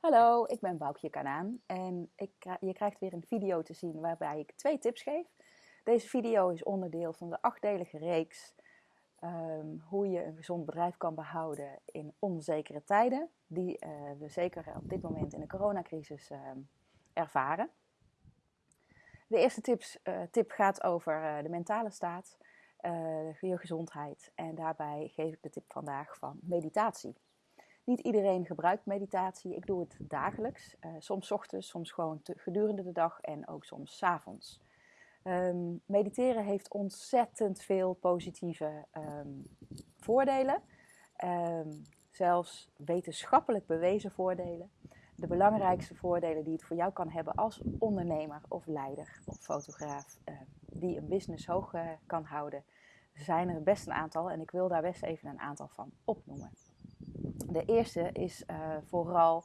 Hallo, ik ben Boukje Kanaan en ik, je krijgt weer een video te zien waarbij ik twee tips geef. Deze video is onderdeel van de achtdelige reeks ehm, hoe je een gezond bedrijf kan behouden in onzekere tijden, die uh, we zeker op dit moment in de coronacrisis uh, ervaren. De eerste tips, uh, tip gaat over eh, de mentale staat, je gezondheid en daarbij geef ik de tip vandaag van meditatie. Niet iedereen gebruikt meditatie. Ik doe het dagelijks. Uh, soms ochtends, soms gewoon gedurende de dag en ook soms s avonds. Um, mediteren heeft ontzettend veel positieve um, voordelen. Um, zelfs wetenschappelijk bewezen voordelen. De belangrijkste voordelen die het voor jou kan hebben als ondernemer of leider of fotograaf die een business hoog uh, kan houden, zijn er best een aantal en ik wil daar best even een aantal van opnoemen. De eerste is uh, vooral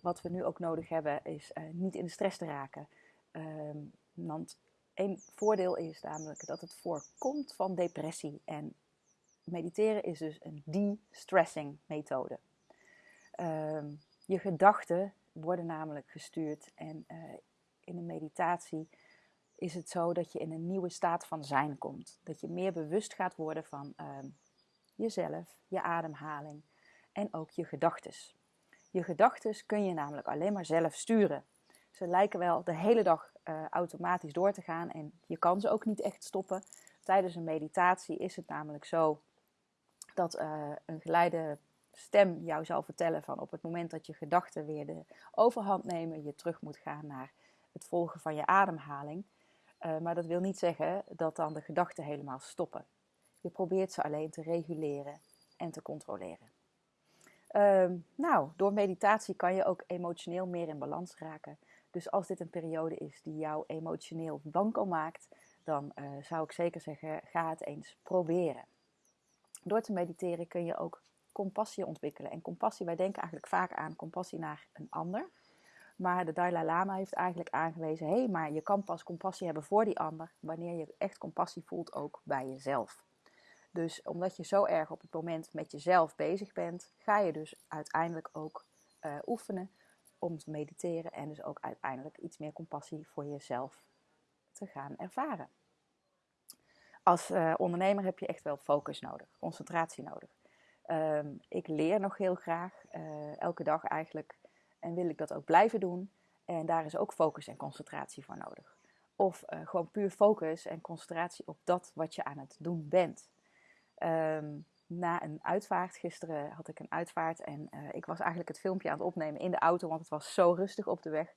wat we nu ook nodig hebben, is uh, niet in de stress te raken. Um, want een voordeel is namelijk dat het voorkomt van depressie. En mediteren is dus een de-stressing methode. Um, je gedachten worden namelijk gestuurd en uh, in een meditatie is het zo dat je in een nieuwe staat van zijn komt. Dat je meer bewust gaat worden van um, jezelf, je ademhaling en ook je gedachtes. Je gedachtes kun je namelijk alleen maar zelf sturen. Ze lijken wel de hele dag uh, automatisch door te gaan en je kan ze ook niet echt stoppen. Tijdens een meditatie is het namelijk zo dat uh, een geleide stem jou zal vertellen van op het moment dat je gedachten weer de overhand nemen, je terug moet gaan naar het volgen van je ademhaling. Uh, maar dat wil niet zeggen dat dan de gedachten helemaal stoppen. Je probeert ze alleen te reguleren en te controleren. Um, nou, door meditatie kan je ook emotioneel meer in balans raken. Dus als dit een periode is die jou emotioneel wankel maakt, dan uh, zou ik zeker zeggen: ga het eens proberen. Door te mediteren kun je ook compassie ontwikkelen. En compassie, wij denken eigenlijk vaak aan compassie naar een ander. Maar de Dalai Lama heeft eigenlijk aangewezen: hé, hey, maar je kan pas compassie hebben voor die ander wanneer je echt compassie voelt ook bij jezelf. Dus omdat je zo erg op het moment met jezelf bezig bent, ga je dus uiteindelijk ook uh, oefenen om te mediteren en dus ook uiteindelijk iets meer compassie voor jezelf te gaan ervaren. Als uh, ondernemer heb je echt wel focus nodig, concentratie nodig. Um, ik leer nog heel graag, uh, elke dag eigenlijk, en wil ik dat ook blijven doen. En daar is ook focus en concentratie voor nodig. Of gewoon puur focus en concentratie op dat wat je aan het doen bent. Um, na een uitvaart, gisteren had ik een uitvaart en uh, ik was eigenlijk het filmpje aan het opnemen in de auto, want het was zo rustig op de weg.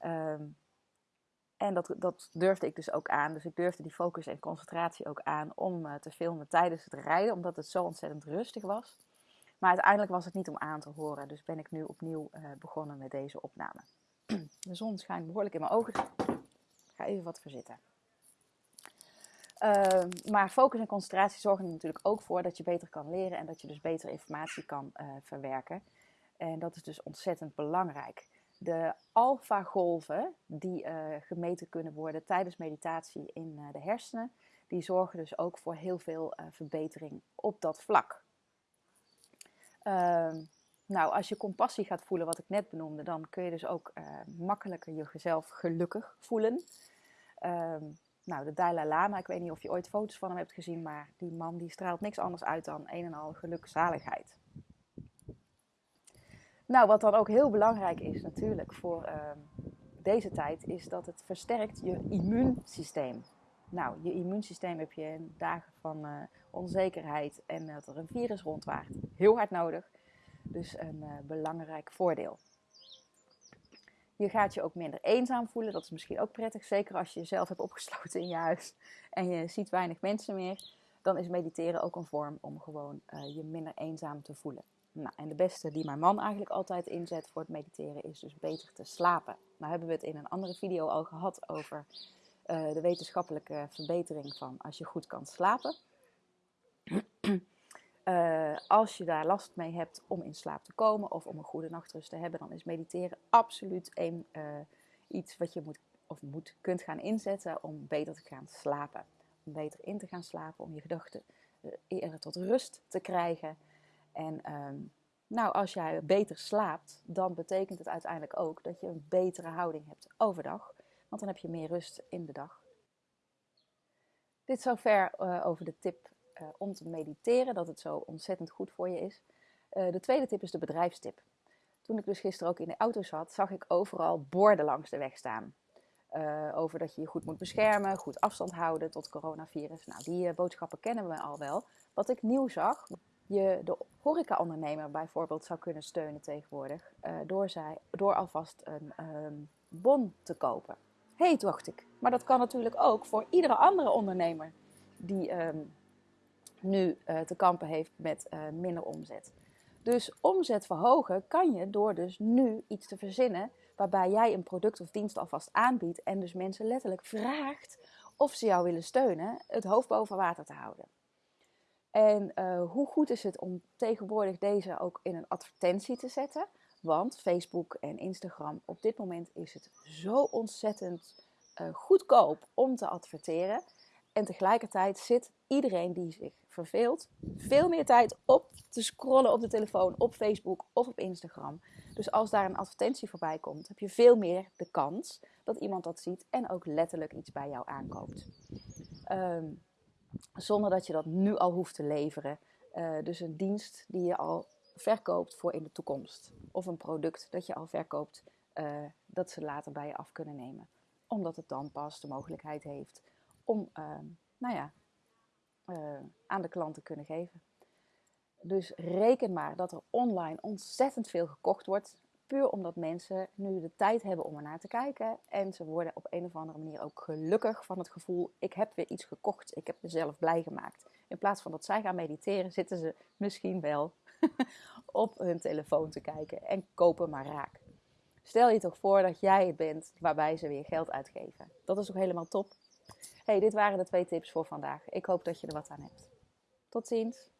Um, en dat, dat durfde ik dus ook aan. Dus ik durfde die focus en concentratie ook aan om uh, te filmen tijdens het rijden, omdat het zo ontzettend rustig was. Maar uiteindelijk was het niet om aan te horen, dus ben ik nu opnieuw uh, begonnen met deze opname. De zon schijnt behoorlijk in mijn ogen. Ik ga even wat verzitten. Uh, maar focus en concentratie zorgen er natuurlijk ook voor dat je beter kan leren en dat je dus beter informatie kan uh, verwerken. En dat is dus ontzettend belangrijk. De alfa-golven die uh, gemeten kunnen worden tijdens meditatie in de hersenen, die zorgen dus ook voor heel veel verbetering op dat vlak. Ehm, nou, als je compassie gaat voelen, wat ik net benoemde, dan kun je dus ook makkelijker jezelf gelukkig voelen. Ehm, nou, de Dalai Lama, ik weet niet of je ooit foto's van hem hebt gezien, maar die man die straalt niks anders uit dan een en al gelukzaligheid. Nou, wat dan ook heel belangrijk is natuurlijk voor uh, deze tijd, is dat het versterkt je immuunsysteem. Nou, je immuunsysteem heb je in dagen van uh, onzekerheid en dat er een virus rondwaart heel hard nodig. Dus een uh, belangrijk voordeel. Je gaat je ook minder eenzaam voelen. Dat is misschien ook prettig. Zeker als je jezelf hebt opgesloten in je huis en je ziet weinig mensen meer. Dan is mediteren ook een vorm om gewoon uh, je minder eenzaam te voelen. Nou, en de beste die mijn man eigenlijk altijd inzet voor het mediteren is dus beter te slapen. Nou hebben we het in een andere video al gehad over uh, de wetenschappelijke verbetering van als je goed kan slapen. Uh, als je daar last mee hebt om in slaap te komen of om een goede nachtrust te hebben, dan is mediteren absoluut een, uh, iets wat je moet of moet, kunt gaan inzetten om beter te gaan slapen. Om beter in te gaan slapen, om je gedachten uh, eerder tot rust te krijgen. En um, Nou, als jij beter slaapt, dan betekent het uiteindelijk ook dat je een betere houding hebt overdag. Want dan heb je meer rust in de dag. Dit zover over de tip om te mediteren, dat het zo ontzettend goed voor je is. Uh, de tweede tip is de bedrijfstip. Toen ik dus gisteren ook in de auto zat, zag ik overal borden langs de weg staan. over dat je je goed moet beschermen, goed afstand houden tot coronavirus. Nou, die boodschappen kennen we al wel. Wat ik nieuw zag, je de horecaondernemer bijvoorbeeld zou kunnen steunen tegenwoordig. door, zij, door alvast een um, bon te kopen. Hé, hey, dacht ik. Maar dat kan natuurlijk ook voor iedere andere ondernemer die um, nu uh, te kampen heeft met uh, minder omzet. Dus omzet verhogen kan je door dus nu iets te verzinnen waarbij jij een product of dienst alvast aanbiedt en dus mensen letterlijk vraagt of ze jou willen steunen het hoofd boven water te houden. En uh, hoe goed is het om tegenwoordig deze ook in een advertentie te zetten? Want Facebook en Instagram, op dit moment is het zo ontzettend goedkoop om te adverteren. En tegelijkertijd zit iedereen die zich veel meer tijd op te scrollen op de telefoon, op Facebook of op Instagram. Dus als daar een advertentie voorbij komt, heb je veel meer de kans dat iemand dat ziet en ook letterlijk iets bij jou aankoopt. Um, zonder dat je dat nu al hoeft te leveren. Uh, dus een dienst die je al verkoopt voor in de toekomst. Of een product dat je al verkoopt, uh, dat ze later bij je af kunnen nemen. Omdat het dan pas de mogelijkheid heeft om uh, nou ja, uh, aan de klant te kunnen geven. Dus reken maar dat er online ontzettend veel gekocht wordt. Puur omdat mensen nu de tijd hebben om ernaar te kijken. En ze worden op een of andere manier ook gelukkig van het gevoel: ik heb weer iets gekocht, ik heb mezelf blij gemaakt. In plaats van dat zij gaan mediteren, zitten ze misschien wel op hun telefoon te kijken en kopen maar raak. Stel je toch voor dat jij het bent waarbij ze weer geld uitgeven. Dat is ook helemaal top. Hey, dit waren de twee tips voor vandaag. Ik hoop dat je er wat aan hebt. Tot ziens.